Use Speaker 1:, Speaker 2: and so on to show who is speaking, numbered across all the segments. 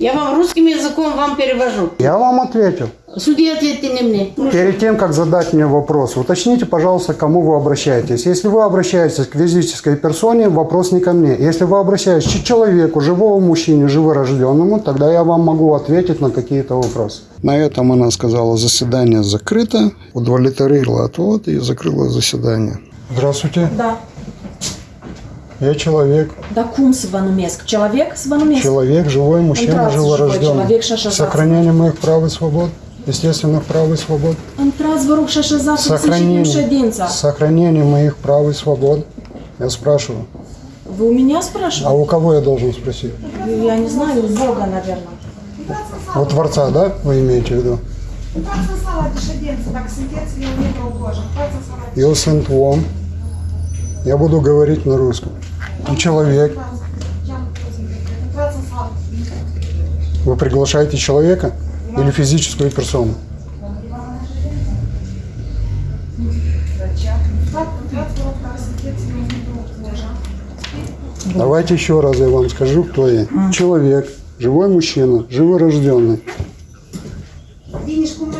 Speaker 1: Я вам русским языком вам перевожу.
Speaker 2: Я вам ответил.
Speaker 1: Судья, ответьте не мне. Ну,
Speaker 2: Перед тем, как задать мне вопрос, уточните, пожалуйста, к кому вы обращаетесь. Если вы обращаетесь к физической персоне, вопрос не ко мне. Если вы обращаетесь к человеку, живому мужчине, живорожденному, тогда я вам могу ответить на какие-то вопросы. На этом она сказала, заседание закрыто, удовлетворила отвод и закрыла заседание. Здравствуйте,
Speaker 3: Да.
Speaker 2: Я человек.
Speaker 3: Да кум с Иванумеск. Человек с Иванумеск.
Speaker 2: Человек, живой мужчина, живорожденный.
Speaker 3: человек.
Speaker 2: Сохранение моих прав и свобод, естественных прав и свобод. Сохранение, сохранение моих прав и свобод. Я спрашиваю.
Speaker 3: Вы у меня
Speaker 2: А
Speaker 3: спрашиваете?
Speaker 2: у кого я должен спросить?
Speaker 3: Я не знаю, у Бога, наверное.
Speaker 2: У Творца, да, вы имеете в виду? Я sunt om. Я буду говорить на русском. И человек. Вы приглашаете человека или физическую персону? Давайте еще раз я вам скажу, кто я. Человек, живой мужчина, живорожденный.
Speaker 4: Bine, și cum noi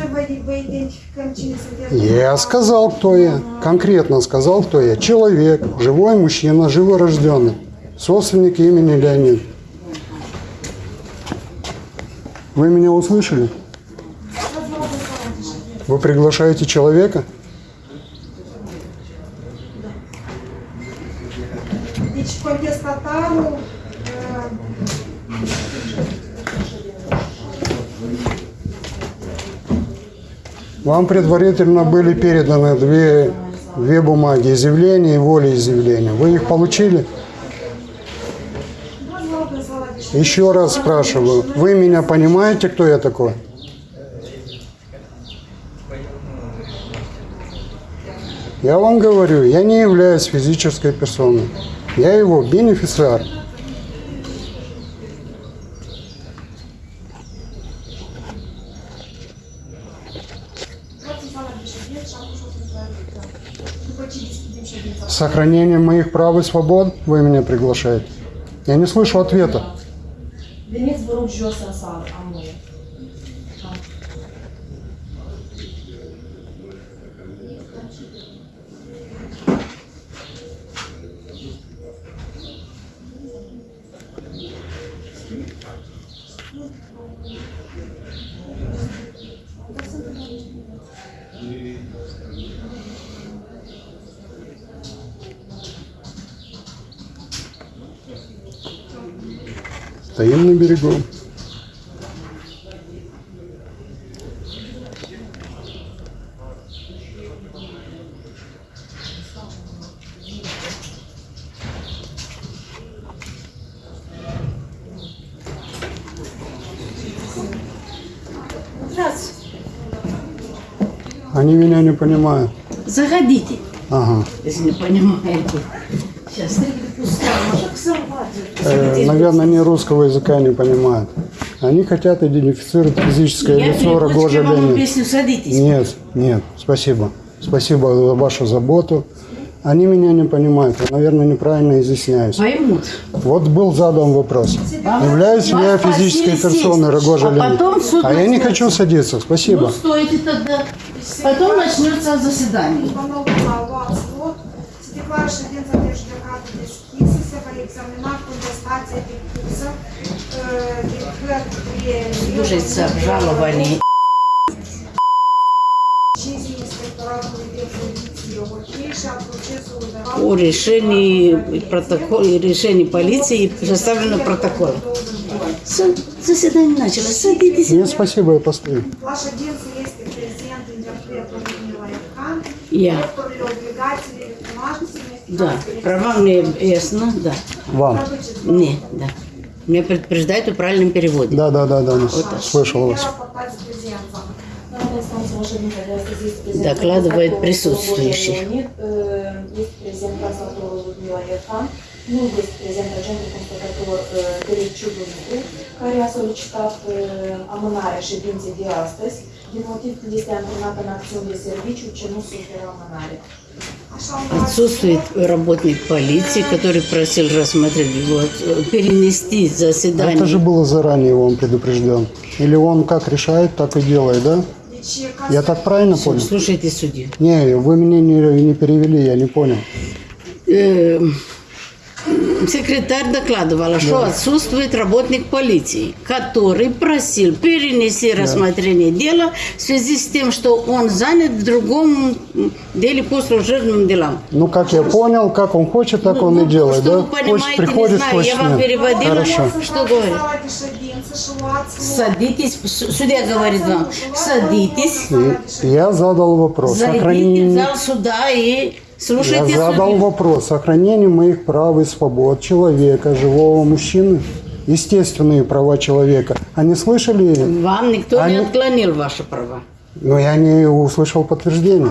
Speaker 4: vă, vă identificăm cine sunteți?
Speaker 2: Я сказал, кто я. Конкретно сказал, кто я. Человек, живой мужчина, живорожденный. Собственник имени Леонид. Вы меня услышали? Вы приглашаете человека?
Speaker 4: Deci, contestatarul uh,
Speaker 2: Вам предварительно были переданы две, две бумаги, изъявление и волеизъявление. Вы их получили? Еще раз спрашиваю, вы меня понимаете, кто я такой? Я вам говорю, я не являюсь физической персоной. Я его бенефициар.
Speaker 4: Ședința.
Speaker 2: Сохранение моих прав и свобод вы меня приглашаете? Я не слышу ответа. Стоим на берегу. Они меня не понимают.
Speaker 1: Заходите,
Speaker 2: Ага.
Speaker 1: если не понимаете. Сейчас.
Speaker 2: Э, наверное, они русского языка не понимают. Они хотят идентифицировать физическое
Speaker 1: Я
Speaker 2: лицо Рогожа Ленина. Нет, нет, спасибо. Спасибо за вашу заботу. Они меня не понимают. Я, наверное, неправильно изъясняюсь.
Speaker 1: Поймут.
Speaker 2: Вот был задан вопрос.
Speaker 1: Вам-
Speaker 2: Являюсь ли я физической персоной Рогожа
Speaker 1: а
Speaker 2: Ленина?
Speaker 1: потом суд
Speaker 2: А я не хочу садиться.
Speaker 1: Ну,
Speaker 2: Спасибо.
Speaker 1: стойте тогда. Потом начнется заседание.
Speaker 4: A procesului verbal
Speaker 1: О решении протокола, решении полиции составлено протокол. С- Заседание началось. Садитесь.
Speaker 2: Нет, спасибо, я постою.
Speaker 4: Prezent interpretul Людмила Ивкан,
Speaker 1: Я. Да, права мне ясно, да.
Speaker 2: Вам.
Speaker 1: Не, да. Меня предупреждают о правильном переводе.
Speaker 2: Да, да, да, да. Слышал вас.
Speaker 3: презент.
Speaker 1: Докладывает присутствующий.
Speaker 3: Э, Есть презент прокуратуры Людмила Ерхан. nu este prezent agentul constatator Tereciu Dumitru, care a solicitat amânarea ședinței de astăzi,
Speaker 4: luat
Speaker 1: Отсутствует работник полиции, который просил рассмотреть, вот, перенести
Speaker 2: Это же
Speaker 1: заседание.
Speaker 2: было заранее он предупрежден. Или он как решает, так и делает, да? Я так правильно понял?
Speaker 1: Слушайте судью.
Speaker 2: Не, вы меня не, не перевели, я не понял.
Speaker 1: Э, Секретарь докладывала, что отсутствует работник полиции, который просил перенести рассмотрение дела в связи с тем, что он занят в другом деле по служебным делам.
Speaker 2: Ну, как я понял, как он хочет, так он
Speaker 1: Ну,
Speaker 2: и делает,
Speaker 1: что
Speaker 2: да?
Speaker 1: вы понимаете,
Speaker 2: Хочет,
Speaker 1: не
Speaker 2: приходит,
Speaker 1: знаю,
Speaker 2: хочет,
Speaker 1: я вам переводила.
Speaker 2: Хорошо.
Speaker 1: Что
Speaker 4: loc.
Speaker 1: Садитесь, судья говорит вам, садитесь,
Speaker 2: И я задал вопрос.
Speaker 1: зайдите в
Speaker 2: Сохранение...
Speaker 1: зал суда и
Speaker 2: Я
Speaker 1: слушайте
Speaker 2: задал
Speaker 1: судью.
Speaker 2: вопрос. Сохранение моих прав и свобод человека, живого мужчины. Естественные права человека. Они слышали?
Speaker 1: Вам никто не
Speaker 2: Они-
Speaker 1: отклонил ваши права.
Speaker 2: Но я не услышал
Speaker 4: atunci.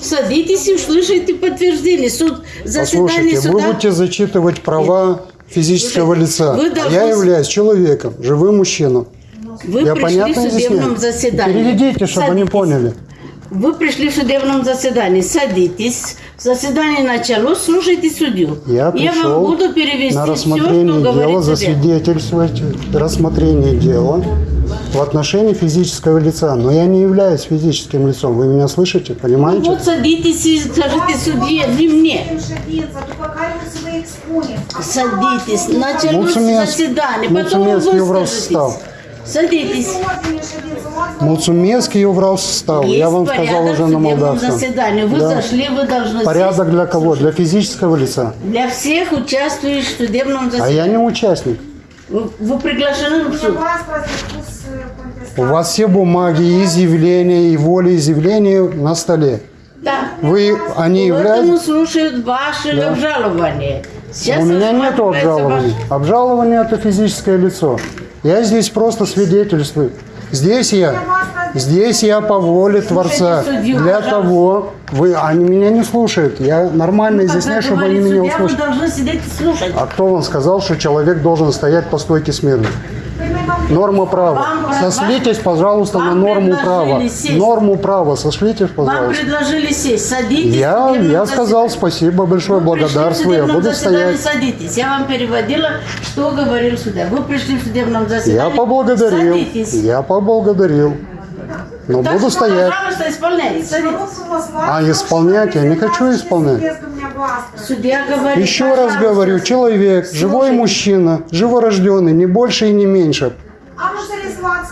Speaker 1: Садитесь и услышите подтверждение. Суд, заседание
Speaker 2: Послушайте, вы
Speaker 1: суда.
Speaker 2: будете зачитывать права физического
Speaker 1: Слушайте,
Speaker 2: лица.
Speaker 1: вы
Speaker 2: А
Speaker 1: должны-
Speaker 2: Я являюсь человеком, живым мужчиной.
Speaker 1: Вы
Speaker 2: Я
Speaker 1: пришли в
Speaker 2: понятно
Speaker 1: судебном
Speaker 2: объясняю?
Speaker 1: заседании.
Speaker 2: Переведите, чтобы они
Speaker 1: Садитесь.
Speaker 2: поняли.
Speaker 1: Вы пришли в судебном заседании. Садитесь. Заседание началось, слушайте судью.
Speaker 2: Я пришел
Speaker 1: вам буду перевести
Speaker 2: на
Speaker 1: все,
Speaker 2: рассмотрение
Speaker 1: что
Speaker 2: дела, засвидетельствовать рассмотрение дела в отношении физического лица. Но я не являюсь физическим лицом. Вы меня слышите, понимаете?
Speaker 1: Вот садитесь и скажите судье, не мне. Садитесь. Началось заседание. Потом вы
Speaker 2: stau.
Speaker 1: Садитесь.
Speaker 2: Eu vreau să stau.
Speaker 1: Есть
Speaker 2: Я вам сказал уже на молдавском.
Speaker 1: заседании. Вы
Speaker 2: Да.
Speaker 1: зашли, вы должны
Speaker 2: Порядок
Speaker 1: сесть.
Speaker 2: для кого? Для физического лица.
Speaker 1: Для всех участвующих в судебном
Speaker 2: А
Speaker 1: заседании.
Speaker 2: я не участник.
Speaker 1: Вы, вы приглашены в суд.
Speaker 2: У вас все бумаги, изъявления и волеизъявления на столе.
Speaker 1: Да.
Speaker 2: Вы, они
Speaker 1: Поэтому
Speaker 2: являются...
Speaker 1: слушают ваши обжалования. Сейчас
Speaker 2: У меня нет обжалований.
Speaker 1: ваш-
Speaker 2: Обжалование – это физическое лицо. Я здесь просто свидетельствую. Здесь я, здесь я по воле Творца. Для того, вы, они меня не слушают. Я нормально изъясняю, чтобы они меня услышали. А кто вам сказал, что человек должен стоять по стойке смирно? Норма права.
Speaker 1: Вам-
Speaker 2: Сошлитесь, пожалуйста, на
Speaker 1: вам
Speaker 2: норму права.
Speaker 1: сесть.
Speaker 2: Норму права. Сошлитесь,
Speaker 1: Вам
Speaker 2: пожалуйста.
Speaker 1: предложили сесть. Садитесь.
Speaker 2: Я, я сказал спасибо большое,
Speaker 1: Вы
Speaker 2: благодарствую. Я буду стоять.
Speaker 1: Садитесь. Я вам переводила, что говорил судья. Вы пришли в судебном заседании.
Speaker 2: Я поблагодарил.
Speaker 1: Садитесь.
Speaker 2: Я поблагодарил. Но
Speaker 1: Так
Speaker 2: буду
Speaker 1: что,
Speaker 2: стоять.
Speaker 1: пожалуйста, исполняйте.
Speaker 2: А, исполнять? Я не хочу исполнять.
Speaker 1: Судья говорит,
Speaker 2: Еще раз говорю, человек, живой
Speaker 1: слушайте.
Speaker 2: мужчина, живорожденный, не больше и не меньше.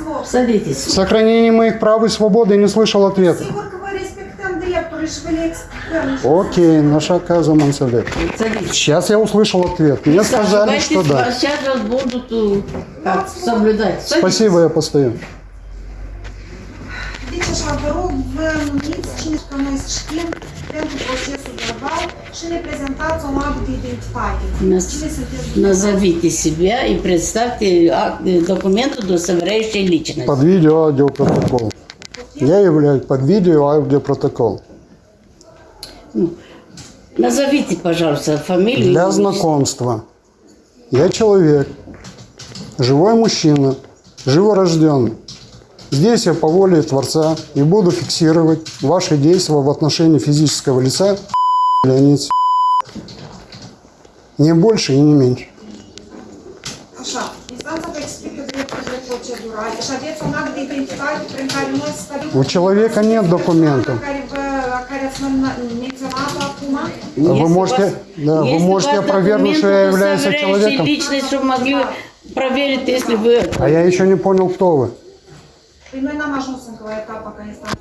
Speaker 4: Loc.
Speaker 1: Садитесь.
Speaker 2: Сохранение моих прав и свободы не слышал ответа. Окей, наша каза.
Speaker 1: Садитесь.
Speaker 2: Сейчас я услышал ответ. Мне сказали, что да.
Speaker 1: Сейчас вас будут как, соблюдать. Садитесь.
Speaker 2: Спасибо, я постою.
Speaker 4: Deci așa, vă rog, vă numiți cine să știm pentru procesul verbal și ne prezentați un act de identitate.
Speaker 1: Нас-
Speaker 4: Cine sunteți
Speaker 1: Назовите себя и представьте э, документ, удостоверяющий личность.
Speaker 2: Под видео аудиопротокол. Я являюсь под видео аудиопротокол.
Speaker 1: Назовите, пожалуйста, фамилию.
Speaker 2: Для знакомства. Я человек, живой мужчина, живорожденный. Здесь я по воле Творца и буду фиксировать ваши действия в отношении физического лица Леонид Не больше и не меньше.
Speaker 4: Așa, instanța vă explică drepturile procedurale și aveți un act de identitate prin care noi stabilim...
Speaker 2: У человека нет документов. Вы можете, да, вы можете опровергнуть, что я являюсь человеком.
Speaker 1: личность, чтобы могли проверить, если вы...
Speaker 2: А я еще не понял, кто вы.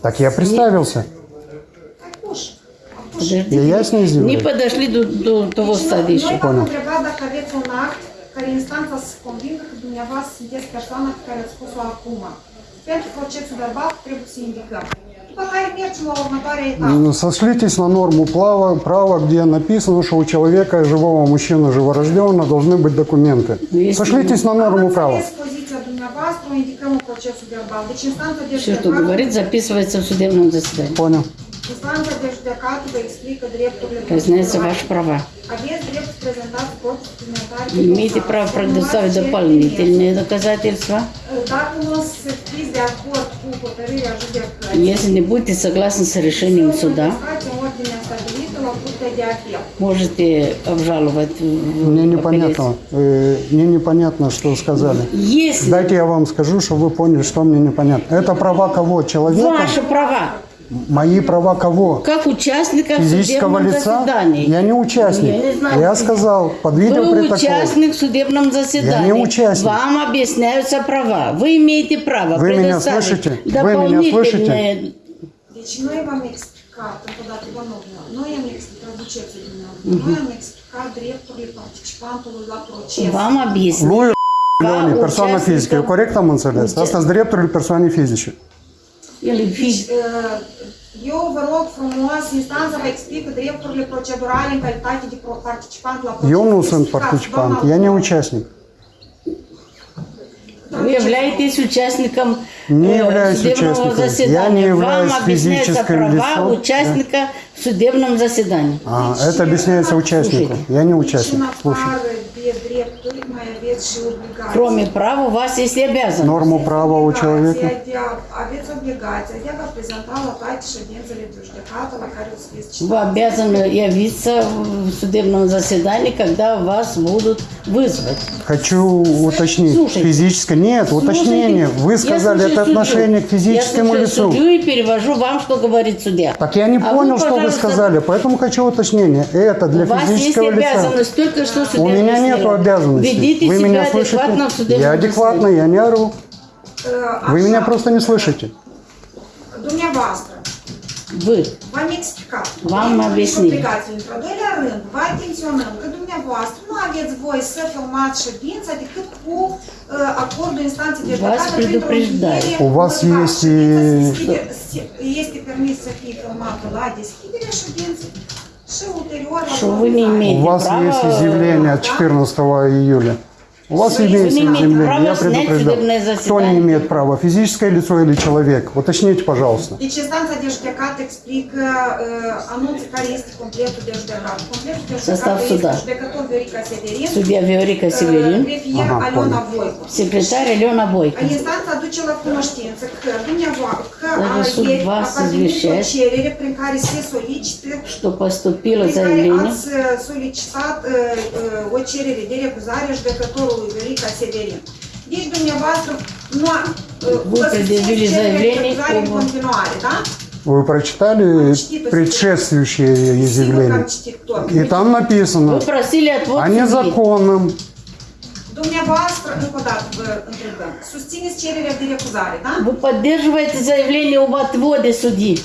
Speaker 2: Так я представился.
Speaker 1: Подождите,
Speaker 2: Я ясно
Speaker 1: не подошли до, до того стадии еще.
Speaker 2: Понял. Сошлитесь на норму права, права, где написано, что у человека, живого мужчины, живорожденного, должны быть документы.
Speaker 1: Есть.
Speaker 2: Сошлитесь на норму права.
Speaker 1: Все, что говорит, записывается в судебном заседании.
Speaker 2: Понял.
Speaker 4: Procedurale.
Speaker 1: ваши права. Имеете право предоставить дополнительные доказательства.
Speaker 4: hotărârea judecății,
Speaker 1: Если не будете согласны с решением суда, можете обжаловать в
Speaker 2: Мне непонятно, э, мне непонятно, что сказали.
Speaker 1: Если
Speaker 2: Дайте я вам скажу, чтобы вы поняли, что мне непонятно. Это права кого? Человека?
Speaker 1: ваши права,
Speaker 2: Мои права кого?
Speaker 1: как участника
Speaker 2: Физического
Speaker 1: судебном
Speaker 2: лица?
Speaker 1: заседании.
Speaker 2: Я не участник.
Speaker 1: Я не знаю.
Speaker 2: Я сказал, под
Speaker 1: Вы
Speaker 2: видеопротокол.
Speaker 1: участник в судебном заседании.
Speaker 2: Я не участник.
Speaker 1: Вам объясняются права. Вы имеете право
Speaker 2: Вы меня слышите? Вы меня
Speaker 1: дополнительные
Speaker 4: Deci noi v-am explicat, încă o dată, domnul, noi am explicat, traduceți dumneavoastră, noi am explicat drepturile participantului la proces.
Speaker 1: Вам.
Speaker 2: Lui
Speaker 1: Два
Speaker 2: Леони, персона физическая. Корректно am înțeles?
Speaker 1: Участник.
Speaker 2: Asta sunt drepturile persoanei fizice.
Speaker 1: Или
Speaker 4: Deci, eu vă rog frumos, instanța vă explică drepturile procedurale în calitate de pro- participant la proces.
Speaker 2: Eu nu sunt
Speaker 4: Explicați,
Speaker 2: participant,
Speaker 4: doamna
Speaker 2: я не участник.
Speaker 1: Вы являетесь участником
Speaker 2: Не
Speaker 1: э,
Speaker 2: являюсь
Speaker 1: судебного
Speaker 2: участником. Я
Speaker 1: заседания.
Speaker 2: не являюсь
Speaker 1: Вам объясняется
Speaker 2: физическим
Speaker 1: права
Speaker 2: лицом.
Speaker 1: участника в судебном заседании.
Speaker 2: А, это объясняется участнику. Я не участник. Слушай.
Speaker 4: afară de drepturi, mai aveți și obligații.
Speaker 1: Кроме прав у вас есть и обязанности.
Speaker 2: Норму права у человека.
Speaker 1: Вы обязаны явиться в судебном заседании, когда вас будут вызвать.
Speaker 2: Хочу уточнить.
Speaker 1: Слушайте.
Speaker 2: Физическое. Нет, уточнение.
Speaker 1: Слушайте,
Speaker 2: Вы
Speaker 1: я
Speaker 2: сказали, это
Speaker 1: судью.
Speaker 2: отношение к физическому
Speaker 1: я
Speaker 2: лицу.
Speaker 1: слушаю судью и перевожу вам, что говорит судья.
Speaker 2: Так я не
Speaker 1: А
Speaker 2: понял,
Speaker 1: вы,
Speaker 2: что вы сказали, поэтому хочу уточнение. Это для
Speaker 1: У вас есть
Speaker 2: физического лица.
Speaker 1: обязанность только что
Speaker 2: У
Speaker 1: судебное
Speaker 2: меня нет обязанностей.
Speaker 1: Ведите
Speaker 2: Вы меня
Speaker 1: в
Speaker 2: слышите? Я адекватно, я не ору.
Speaker 4: Uh,
Speaker 2: Вы меня просто не слышите.
Speaker 4: Dumneavoastră,
Speaker 1: Вы.
Speaker 4: v-am explicat.
Speaker 1: V-am
Speaker 4: Drepturile și
Speaker 1: объяснit.
Speaker 4: Obligațiile. Într-al doilea rând, vă atenționăm că dumneavoastră nu aveți voie să filmați ședința decât cu uh, acordul instanței de
Speaker 1: V-ați
Speaker 4: judecată printr-o
Speaker 1: предупреждаю.
Speaker 4: încheiere
Speaker 2: У вас есть и-
Speaker 1: Что вы не
Speaker 4: finalizare.
Speaker 2: У
Speaker 1: имеете
Speaker 2: вас
Speaker 1: права...
Speaker 2: есть изъявление от 14 июля. У вас имеется изъявление,
Speaker 1: права
Speaker 2: я
Speaker 1: судебное
Speaker 2: Кто не имеет права, физическое лицо или человек? Уточните, пожалуйста.
Speaker 4: Uh. Completul de
Speaker 1: Sostav
Speaker 4: judecată
Speaker 1: sуда.
Speaker 4: este judecător Viorica Severin,
Speaker 1: Судья Виорика
Speaker 4: uh,
Speaker 1: Северин,
Speaker 4: Aliona
Speaker 2: понял.
Speaker 4: Voicu.
Speaker 1: секретарь Алена Бойко.
Speaker 4: Parvenit o
Speaker 1: izvješćuješ.
Speaker 4: cerere prin care se solicită
Speaker 1: Что поступило заявление,
Speaker 4: ați uh, solicitat uh, uh, o cerere judecătorului Viorica Severin. Deci dumneavoastră nu a, uh,
Speaker 1: Вы
Speaker 4: vă susțineți cererea în continuare, da?
Speaker 2: Вы прочитали
Speaker 4: citit tot.
Speaker 2: И там написано
Speaker 1: вы просили отвод
Speaker 2: о незаконном.
Speaker 1: Вы поддерживаете заявление об отводе судьи.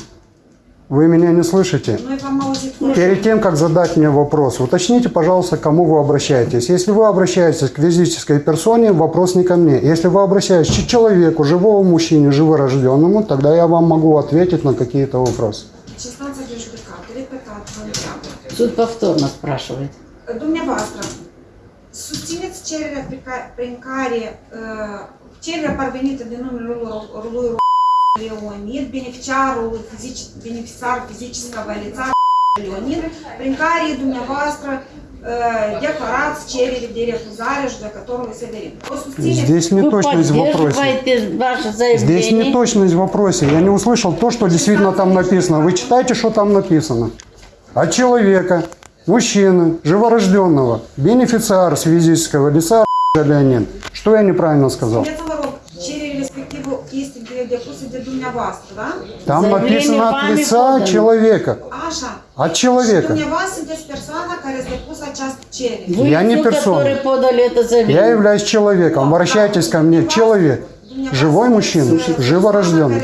Speaker 2: Вы меня не слышите?
Speaker 4: Foarte
Speaker 2: Перед тем, как задать мне вопрос, уточните, пожалуйста, к кому вы обращаетесь. Если вы обращаетесь к физической персоне, вопрос не ко мне. Если вы обращаетесь к человеку, живому мужчине, живорожденному, тогда я вам могу ответить на какие-то вопросы.
Speaker 4: Deci instanța de judecată, repetat, vă întreabă.
Speaker 1: Суд повторно спрашивает.
Speaker 4: Dumneavoastră, susțineți cererea prin care cererea parvenită numele lui, Leonid, beneficiarul fizic, beneficiar fizică лица care dumneavoastră uh, declarați cerere de refuzare a judecătorului Severin. O susțineți?
Speaker 2: Здесь неточность в вопросе. Здесь неточность в вопросе. Я не услышал то, что действительно там написано. Вы читайте, что там написано. От человека, мужчины, живорожденного, бенефициар с физического лица Леонид. Что я неправильно сказал?
Speaker 4: Spuneți, vă rog, cererea respectivă este de- de dumneavoastră, da?
Speaker 2: Там
Speaker 1: Заявление
Speaker 2: написано от лица
Speaker 1: подано.
Speaker 2: человека.
Speaker 4: Așa.
Speaker 2: От человека.
Speaker 1: Вы
Speaker 2: Я не персона.
Speaker 1: которые подали это
Speaker 2: Я являюсь человеком. Обращайтесь ко мне. Человек. Живой мужчина. Живорожденный.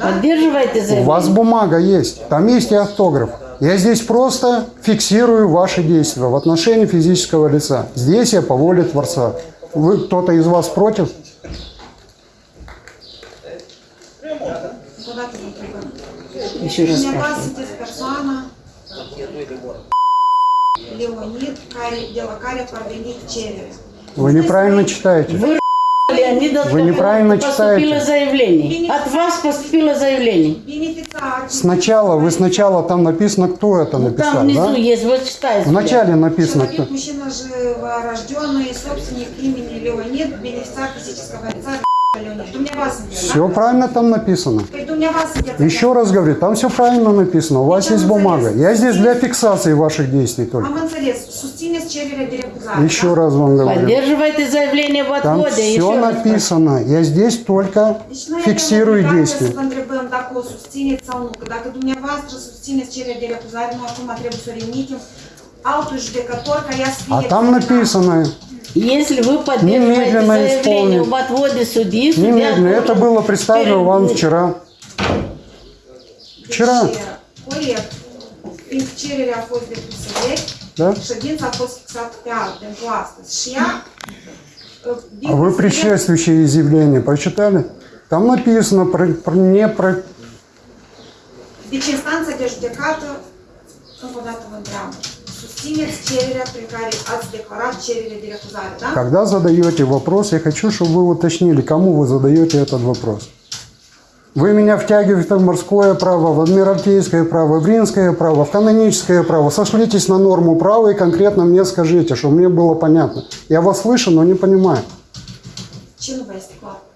Speaker 1: Поддерживаете
Speaker 2: У вас бумага есть, там есть и автограф. Я здесь просто фиксирую ваши действия в отношении физического лица. Здесь я по воле Творца. Вы, кто-то из вас против?
Speaker 4: Încă o dată vă întrebăm.
Speaker 1: Еще раз спрашиваю.
Speaker 4: la care a parvenit cererea.
Speaker 2: Вы неправильно читаете.
Speaker 1: Вы
Speaker 2: Вы неправильно
Speaker 1: поступило
Speaker 2: читаете.
Speaker 1: заявление. От вас поступило заявление.
Speaker 2: Сначала, вы сначала там написано, кто это написал,
Speaker 1: Там внизу
Speaker 2: да?
Speaker 1: есть, вот читайте.
Speaker 2: Вначале написано, кто.
Speaker 4: Человек, мужчина живорожденный, собственник имени Леонид, бенефициар физического лица
Speaker 2: Все правильно там написано. Еще раз говорю, там все правильно написано, у вас есть бумага. Я здесь для фиксации ваших действий только.
Speaker 4: Refuzare.
Speaker 2: Еще раз вам говорю.
Speaker 1: Поддерживайте заявление в
Speaker 2: Там
Speaker 1: отводе.
Speaker 2: все
Speaker 1: еще раз
Speaker 2: написано. Я здесь только фиксирую действия. А там написано,
Speaker 1: Если вы поддерживаете
Speaker 2: Немедленно
Speaker 1: заявление
Speaker 2: исполнить.
Speaker 1: об отводе судьи, судья
Speaker 2: немедленно, это
Speaker 1: должен
Speaker 2: было представлено вам вчера. Вчера. Да?
Speaker 4: uh,
Speaker 2: А вы предшествующее изъявление прочитали? Там написано про, про- не про...
Speaker 4: Deci instanța de judecată, încă o
Speaker 2: Когда задаете вопрос, я хочу, чтобы вы уточнили, кому вы задаете этот вопрос. Вы меня втягиваете в морское право, в адмиралтейское право, в римское право, в каноническое право. Сошлитесь на норму права и конкретно мне скажите, чтобы мне было понятно. Я вас слышу, но не понимаю.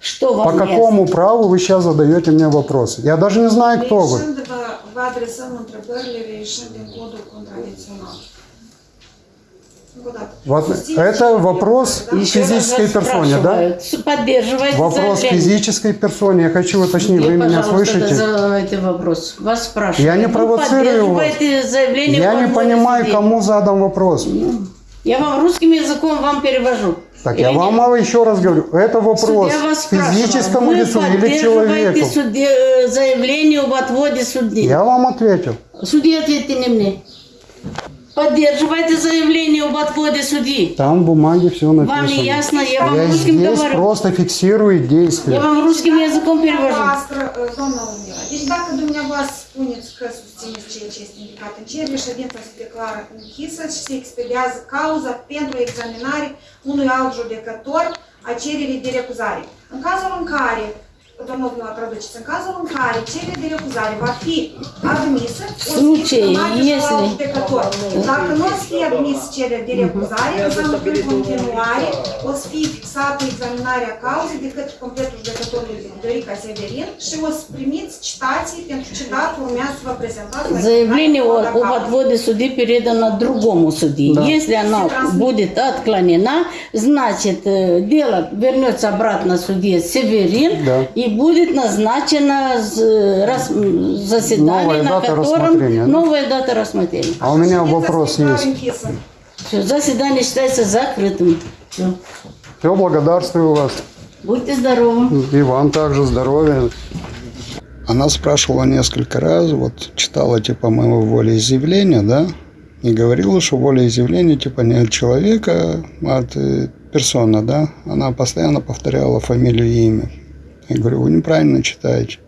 Speaker 1: Что вам
Speaker 2: По какому праву вы сейчас задаете мне вопросы? Я даже не знаю, кто вы.
Speaker 4: Reieșind, vă, vă adresăm întrebările reieșind din codul contradicțional. Încă o dată.
Speaker 2: Вот это вопрос
Speaker 1: раз
Speaker 2: физической персоне, да? Вопрос
Speaker 1: заявление.
Speaker 2: физической персоне. Я хочу уточнить,
Speaker 1: Где,
Speaker 2: вы меня слышите?
Speaker 1: задавайте вопрос. Вас спрашивают.
Speaker 2: Я не
Speaker 1: Вы
Speaker 2: провоцирую вас.
Speaker 1: заявление
Speaker 2: Я не понимаю,
Speaker 1: судей.
Speaker 2: кому задан вопрос.
Speaker 1: Я вам русским языком вам перевожу.
Speaker 2: Так,
Speaker 1: Или
Speaker 2: я
Speaker 1: нет?
Speaker 2: вам еще раз говорю, это вопрос
Speaker 1: спрашивал,
Speaker 2: физическому лицу или человеку.
Speaker 1: суде- э, заявление об отводе судьи.
Speaker 2: Я вам ответил.
Speaker 1: Судья, ответьте не мне. Поддерживайте заявление об отводе судьи.
Speaker 2: Там в бумаге все написано.
Speaker 1: Вам не ясно? Я вам
Speaker 2: Я
Speaker 1: русским
Speaker 2: здесь
Speaker 1: говорю.
Speaker 2: просто фиксирую
Speaker 1: Я
Speaker 2: действия.
Speaker 1: вам русским языком перевожу.
Speaker 4: Uh, deci dacă dumneavoastră spuneți că susțineți ceea ce este indicat în cerere, ședința se declară închisă și se expediază cauza pentru examinare unui alt judecător a cererii de recuzare. În cazul în care,
Speaker 1: Случае, если-
Speaker 4: alt judecător. Dacă nu o să fie admis cererea de recuzare, înseamnă că în continuare o să fie fixată examinarea cauzei de către completul judecătorului Dorica Severin și o să primiți citații pentru ce dată urmează să vă prezentați la
Speaker 1: Заявление о- об отводе судьи передано другому судье.
Speaker 2: Да.
Speaker 1: Если она будет отклонена, значит э, дело вернется обратно судье Северин
Speaker 2: Да.
Speaker 1: и будет назначено заседание,
Speaker 2: Новая
Speaker 1: на
Speaker 2: дата
Speaker 1: котором новая дата рассмотрения.
Speaker 2: А у меня вопрос есть.
Speaker 1: Все, заседание считается закрытым. Всё.
Speaker 2: Все, благодарствую вас.
Speaker 1: Будьте здоровы.
Speaker 2: И вам также здоровья. Она спрашивала несколько раз, вот читала типа моего волеизъявления, да, и говорила, что волеизъявление типа не от человека, а от э, персоны, да. Она постоянно повторяла фамилию и имя. Я говорю, вы неправильно читаете.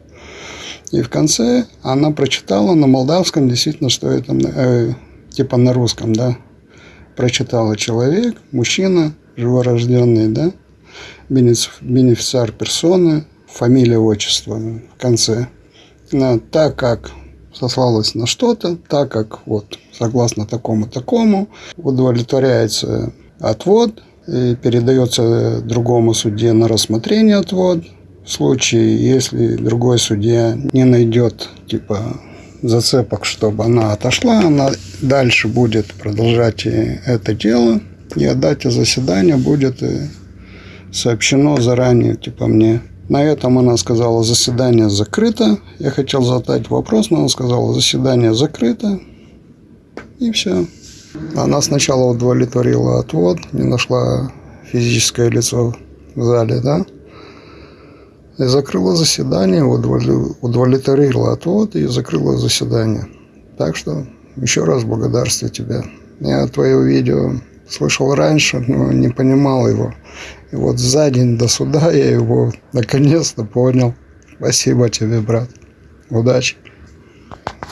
Speaker 2: И в конце она прочитала на молдавском, действительно, что это э, типа на русском, да. Прочитала человек, мужчина, живорожденный, да, бенеф- бенефициар персоны, фамилия, отчество в конце. Но так как сослалась на что-то, так как вот согласно такому-такому удовлетворяется отвод и передается другому судье на рассмотрение отвод. Случае, если другой судья не найдет типа зацепок, чтобы она отошла, она дальше будет продолжать это дело, и о дате заседания будет э, сообщено заранее, типа мне. На этом она сказала, заседание закрыто. Я хотел задать вопрос, но она сказала, заседание закрыто. И все. Она сначала удовлетворила отвод, не нашла физическое лицо в зале, да? И закрыла заседание, удовле- удовлетворила отвод и закрыла заседание. Так что еще раз благодарствую тебе. Я твое видео слышал раньше, но не понимал его. И вот за день до суда я его наконец-то понял. Спасибо тебе, брат. Удачи.